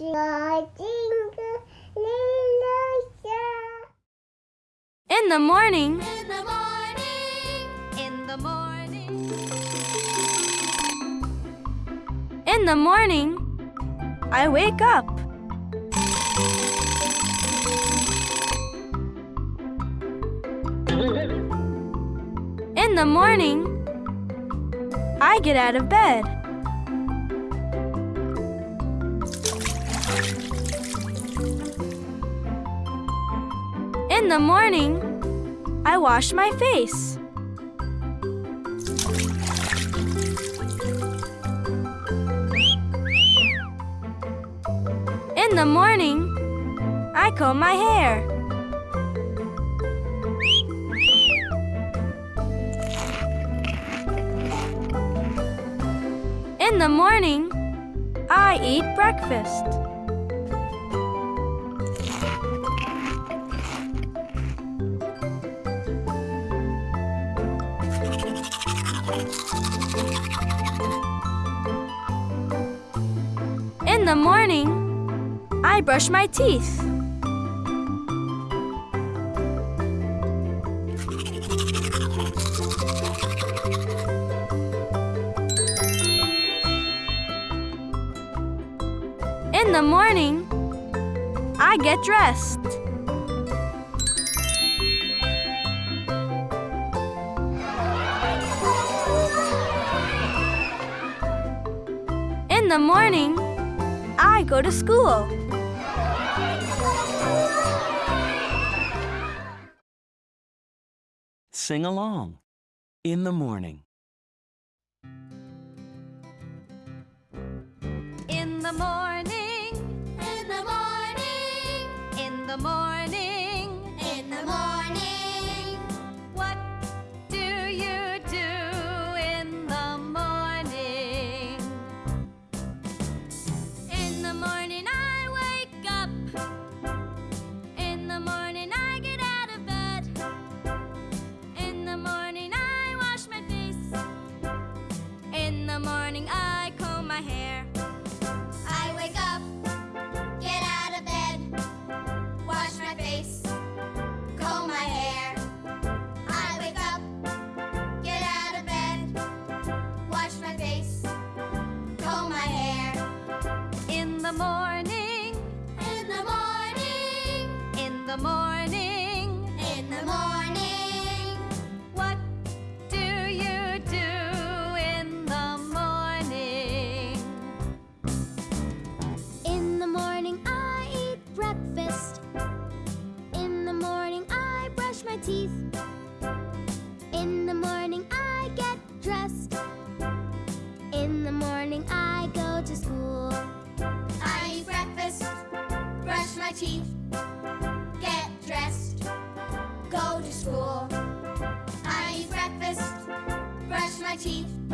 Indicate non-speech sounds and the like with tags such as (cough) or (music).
In the morning, In the morning, in the morning, in the morning, I wake up. (laughs) In the morning, I get out of bed. In the morning, I wash my face. In the morning, I comb my hair. In the morning, I eat breakfast. In the morning, I brush my teeth. In the morning, I get dressed. In the morning, I go to school. Sing along. In the morning. in the morning, in the morning, in the morning, the morning, in the morning. What do you do in the morning? In the morning, I eat breakfast. In the morning, I brush my teeth. In the morning, I get dressed. In the morning, I go to school. I eat breakfast, brush my teeth, go